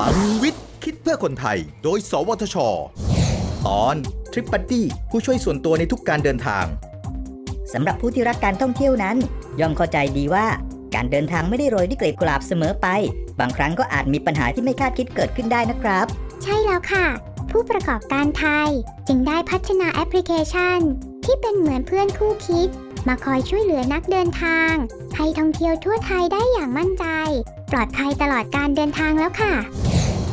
ลังวิทย์ คิดเพื่อคนไทย โดย สวทช ตอนทริปบัดดี้ผู้ช่วยส่วนตัวในทุกการเดินทาง สำหรับผู้ที่รักการท่องเที่ยวนั้น ย่อมเข้าใจดีว่าการเดินทางไม่ได้โรยด้วยกลีบกุหลาบเสมอไป บางครั้งก็อาจมีปัญหาที่ไม่คาดคิดเกิดขึ้นได้นะครับ ใช่แล้วค่ะ ผู้ประกอบการไทยจึงได้พัฒนาแอปพลิเคชัน ที่เป็นเหมือนเพื่อนคู่คิด มาคอยช่วยเหลือนักเดินทาง ให้ท่องเที่ยวทั่วไทยได้อย่างมั่นใจ ปลอดภัยตลอดการเดินทางแล้วค่ะ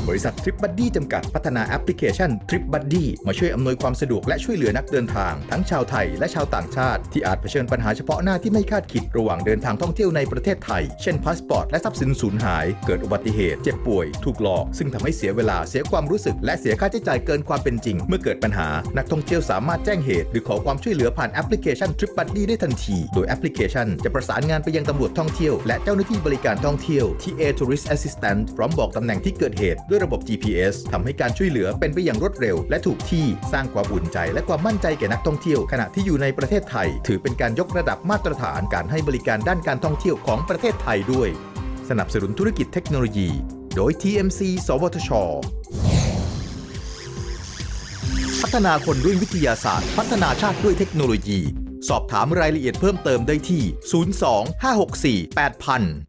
บริษัททริปบัดดี้จำกัดพัฒนาแอปพลิเคชันทริปบัดดี้มาช่วยอำนวยความสะดวกและช่วยเหลือนักเดินทาง ทั้งชาวไทยและชาวต่างชาติ ที่อาจเผชิญปัญหาเฉพาะหน้าที่ไม่คาดคิดระหว่างเดินทางท่องเที่ยวในประเทศไทย เช่นพาสปอร์ตและทรัพย์สินสูญหาย เกิดอุบัติเหตุ เจ็บป่วย ถูกหลอก ซึ่งทำให้เสียเวลาเสียความรู้สึก และเสียค่าใช้จ่ายเกินความเป็นจริง เมื่อเกิดปัญหา นักท่องเที่ยวสามารถแจ้งเหตุ หรือขอความช่วยเหลือผ่านแอปพลิเคชันทริปบัดดี้ได้ทันที โดยแอปพลิเคชันจะประสานงานไปยังตำรวจท่องเที่ยวและเจ้าหน้าที่บริการท่องเที่ยวที่ A Tourist Assistant พร้อมบอกตำแหน่งที่เกิดเหตุด้วยระบบ GPS ทำให้การช่วยเหลือเป็นไปอย่างรวดเร็ว และถูกที่สร้างความอุ่นใจ และความมั่นใจแก่นักท่องเที่ยวขณะที่อยู่ในประเทศไทย ถือเป็นการยกระดับมาตรฐานการให้บริการด้านการท่องเที่ยวของประเทศไทยด้วย สนับสนุนธุรกิจเทคโนโลยี โดย TMC สวทช พัฒนาคนด้วยวิทยาศาสตร์ พัฒนาชาติด้วยเทคโนโลยี สอบถามรายละเอียดเพิ่มเติมได้ที่ 02 564 8000